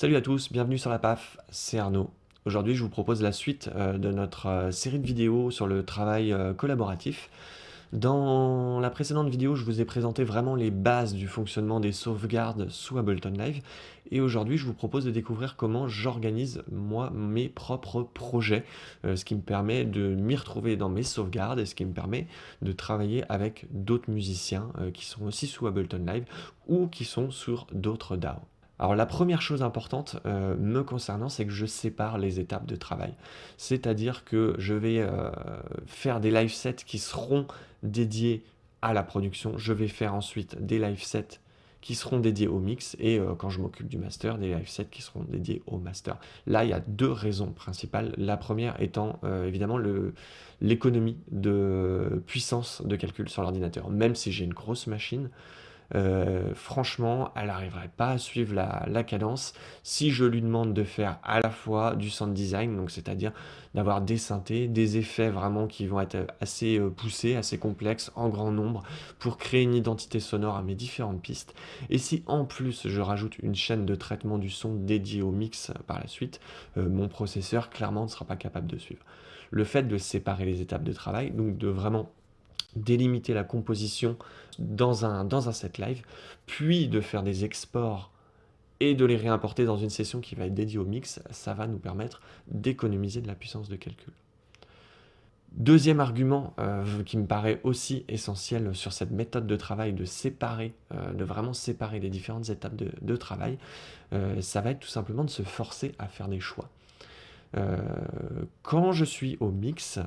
Salut à tous, bienvenue sur la PAF, c'est Arnaud. Aujourd'hui, je vous propose la suite euh, de notre euh, série de vidéos sur le travail euh, collaboratif. Dans la précédente vidéo, je vous ai présenté vraiment les bases du fonctionnement des sauvegardes sous Ableton Live. Et aujourd'hui, je vous propose de découvrir comment j'organise, moi, mes propres projets, ce qui me permet de m'y retrouver dans mes sauvegardes et ce qui me permet de travailler avec d'autres musiciens qui sont aussi sous Ableton Live ou qui sont sur d'autres DAO. Alors la première chose importante euh, me concernant, c'est que je sépare les étapes de travail. C'est-à-dire que je vais euh, faire des live sets qui seront dédiés à la production. Je vais faire ensuite des live sets qui seront dédiés au mix et euh, quand je m'occupe du master, des live sets qui seront dédiés au master. Là, il y a deux raisons principales. La première étant évidemment l'économie de puissance de calcul sur l'ordinateur. Même si j'ai une grosse machine, euh, franchement, elle n'arriverait pas à suivre la, cadence si je lui demande de faire à la fois du sound design, donc c'est-à-dire d'avoir des synthés, des effets vraiment qui vont être assez euh, poussés, assez complexes, en grand nombre, pour créer une identité sonore à mes différentes pistes. Et si en plus je rajoute une chaîne de traitement du son dédiée au mix par la suite, euh, mon processeur clairement ne sera pas capable de suivre. Le fait de séparer les étapes de travail, donc de vraiment délimiter la composition dans un, set live, puis de faire des exports et de les réimporter dans une session qui va être dédiée au mix, ça va nous permettre d'économiser de la puissance de calcul. Deuxième argument euh, qui me paraît aussi essentiel sur cette méthode de travail, de séparer, euh, de vraiment séparer les différentes étapes de, travail, euh, ça va être tout simplement de se forcer à faire des choix. quand je suis au mix,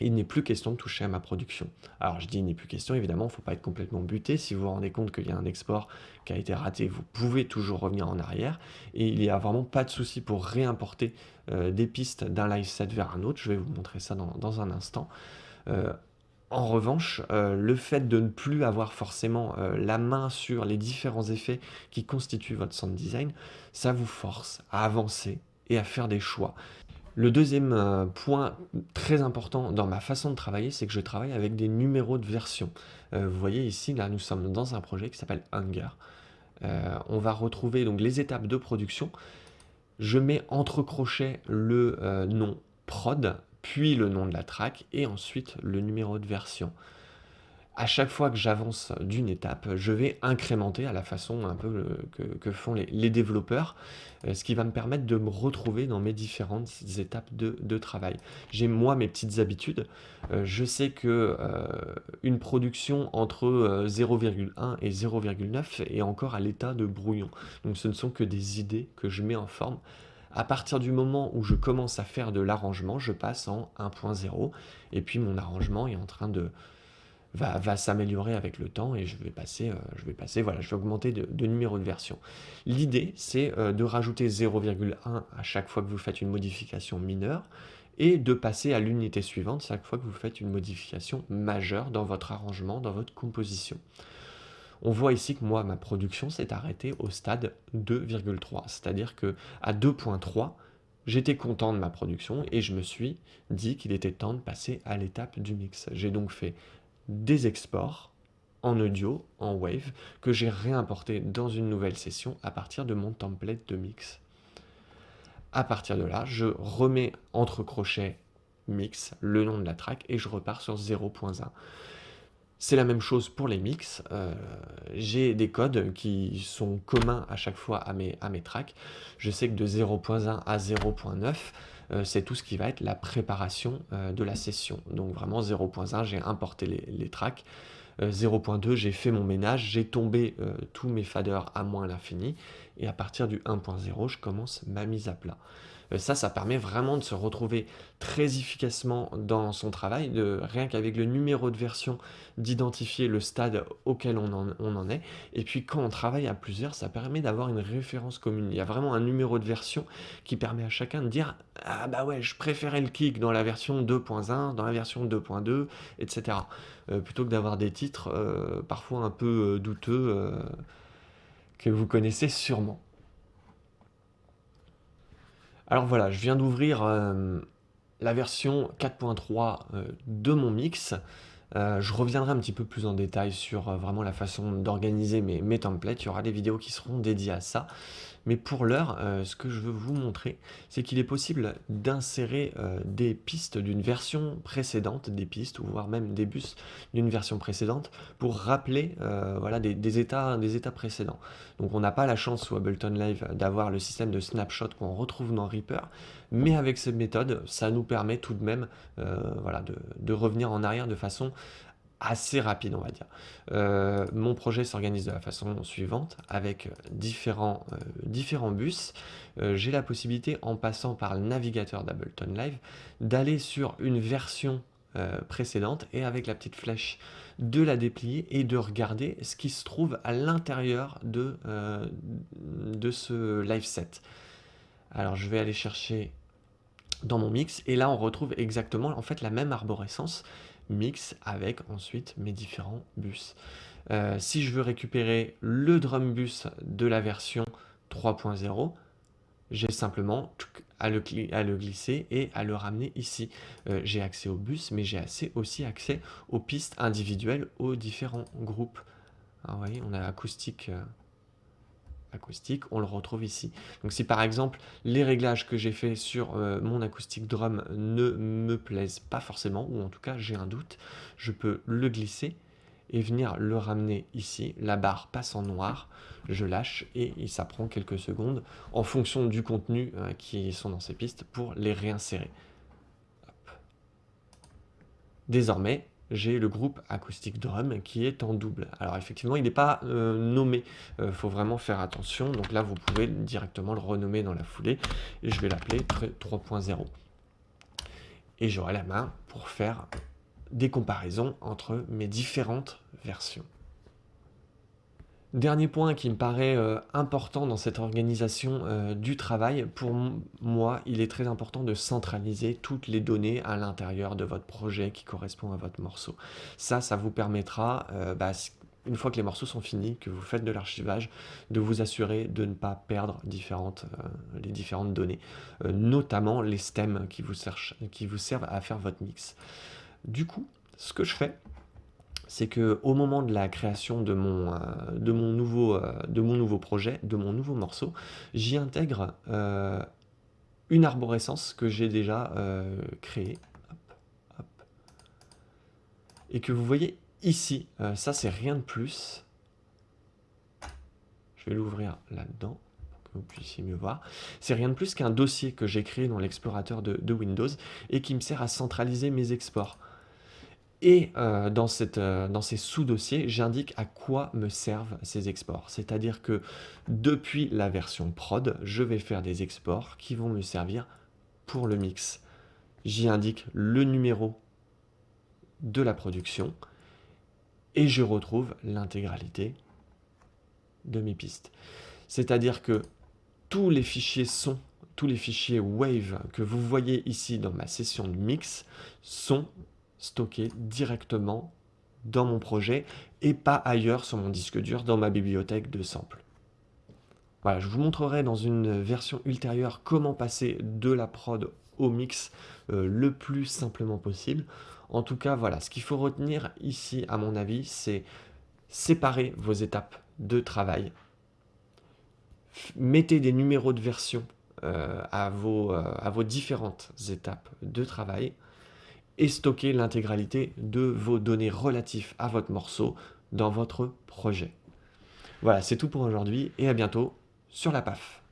il n'est plus question de toucher à ma production. Alors je dis il n'est plus question, évidemment, il ne faut pas être complètement buté. Si vous vous rendez compte qu'il y a un export qui a été raté, vous pouvez toujours revenir en arrière. Et il n'y a vraiment pas de souci pour réimporter euh, des pistes d'un live set vers un autre. Je vais vous montrer ça dans, un instant. Euh, en revanche, euh, le fait de ne plus avoir forcément la main sur les différents effets qui constituent votre sound design, ça vous force à avancer et à faire des choix. Le deuxième euh, point très important dans ma façon de travailler, c'est que je travaille avec des numéros de version. Euh, vous voyez ici, là, nous sommes dans un projet qui s'appelle Hunger. Euh, on va retrouver donc les étapes de production. Je mets entre crochets le nom prod, puis le nom de la track, et ensuite le numéro de version à chaque fois que j'avance d'une étape, je vais incrémenter à la façon un peu que, font les, développeurs, euh, ce qui va me permettre de me retrouver dans mes différentes étapes de, travail. J'ai moi mes petites habitudes. Euh, je sais que euh, une production entre 0,1 et 0,9 est encore à l'état de brouillon. Donc ce ne sont que des idées que je mets en forme. À partir du moment où je commence à faire de l'arrangement, je passe en 1.0 et puis mon arrangement est en train de, va, s'améliorer avec le temps et je vais passer, euh, je vais passer, voilà, je vais augmenter de, numéro de version. L'idée, c'est euh, de rajouter 0,1 à chaque fois que vous faites une modification mineure et de passer à l'unité suivante chaque fois que vous faites une modification majeure dans votre arrangement, dans votre composition. On voit ici que moi, ma production s'est arrêtée au stade 2,3, c'est-à-dire que à 2.3, J'étais content de ma production et je me suis dit qu'il était temps de passer à l'étape du mix. J'ai donc fait des exports en audio, en wave, que j'ai réimporté dans une nouvelle session à partir de mon template de mix. À partir de là, je remets entre crochets mix, le nom de la track, et je repars sur 0.1. C'est la même chose pour les mix. Euh, j'ai des codes qui sont communs à chaque fois à mes, tracks. Je sais que de 0.1 à 0.9, euh, c'est tout ce qui va être la préparation euh, de la session. Donc vraiment 0.1, j'ai importé les, tracks. 0.2, j'ai fait mon ménage, j'ai tombé tous mes faders à moins l'infini. Et à partir du 1.0, je commence ma mise à plat. Euh, ça, ça permet vraiment de se retrouver très efficacement dans son travail, de rien qu'avec le numéro de version, d'identifier le stade auquel on en, est. Et puis quand on travaille à plusieurs, ça permet d'avoir une référence commune. Il y a vraiment un numéro de version qui permet à chacun de dire « Ah bah ouais, je préférais le kick dans la version 2.1, dans la version 2.2, etc. plutôt que d'avoir des titres euh, parfois un peu euh, douteux que vous connaissez sûrement. Alors voilà, je viens d'ouvrir euh, la version 4.3 euh, de mon mix. Euh, je reviendrai un petit peu plus en détail sur vraiment la façon d'organiser mes templates. Il y aura des vidéos qui seront dédiées à ça. Mais pour l'heure, euh, ce que je veux vous montrer, c'est qu'il est possible d'insérer des pistes d'une version précédente, des pistes, ou voire même des bus d'une version précédente, pour rappeler voilà, des, états, des états précédents. Donc on n'a pas la chance sous Ableton Live d'avoir le système de snapshot qu'on retrouve dans Reaper, mais avec cette méthode, ça nous permet tout de même voilà, de revenir en arrière de façon assez rapide, on va dire. Euh, mon projet s'organise de la façon suivante, avec différents, euh, différents bus. Euh, j'ai la possibilité, en passant par le navigateur d'Ableton Live, d'aller sur une version précédente et avec la petite flèche de la déplier et de regarder ce qui se trouve à l'intérieur de, de ce live set. Alors je vais aller chercher dans mon mix et là on retrouve exactement en fait la même arborescence mix avec ensuite mes différents bus. Euh, si je veux récupérer le drum bus de la version 3.0, j'ai simplement à le, glisser et à le ramener ici. Euh, j'ai accès au bus, mais j'ai aussi accès aux pistes individuelles, aux différents groupes. vous voyez, on a acoustique, euh, on le retrouve ici. Donc si par exemple les réglages que j'ai fait sur euh, mon acoustique drum ne me plaisent pas forcément, ou en tout cas j'ai un doute, je peux le glisser et venir le ramener ici. La barre passe en noir, je lâche et ça prend quelques secondes en fonction du contenu euh, qui sont dans ces pistes pour les réinsérer. Désormais, j'ai le groupe acoustique drum qui est en double. Alors effectivement, il n'est pas euh, nommé, il euh, faut vraiment faire attention. Donc là, vous pouvez directement le renommer dans la foulée. Et je vais l'appeler 3.0. Et j'aurai la main pour faire des comparaisons entre mes différentes versions. Dernier point qui me paraît euh, important dans cette organisation euh, du travail, pour moi, il est très important de centraliser toutes les données à l'intérieur de votre projet qui correspond à votre morceau. Ça, ça vous permettra, euh, bah, une fois que les morceaux sont finis, que vous faites de l'archivage, de vous assurer de ne pas perdre les différentes données, notamment les stems qui vous servent à faire votre mix. Du coup, ce que je fais, c'est que au moment de la création de mon, euh, euh, de mon nouveau projet, de mon nouveau morceau, j'y intègre euh, une arborescence que j'ai déjà créée. Et que vous voyez ici, ça c'est rien de plus. Je vais l'ouvrir là-dedans que vous puissiez mieux voir. C'est rien de plus qu'un dossier que j'ai créé dans l'explorateur de Windows et qui me sert à centraliser mes exports. Et euh, dans, cette, euh, dans, ces sous-dossiers, j'indique à quoi me servent ces exports. C'est-à-dire que depuis la version prod, je vais faire des exports qui vont me servir pour le mix. J'y indique le numéro de la production et je retrouve l'intégralité de mes pistes. C'est-à-dire que tous les fichiers son, tous les fichiers wave que vous voyez ici dans ma session de mix sont stocké directement dans mon projet et pas ailleurs sur mon disque dur dans ma bibliothèque de samples. Voilà, je vous montrerai dans une version ultérieure comment passer de la prod au mix euh, le plus simplement possible. En tout cas, voilà, ce qu'il faut retenir ici, à mon avis, c'est séparer vos étapes de travail. Mettez des numéros de version euh, à, vos, euh, à vos différentes étapes de travail et stocker l'intégralité de vos données relatives à votre morceau dans votre projet. Voilà, c'est tout pour aujourd'hui et à bientôt sur la PAF.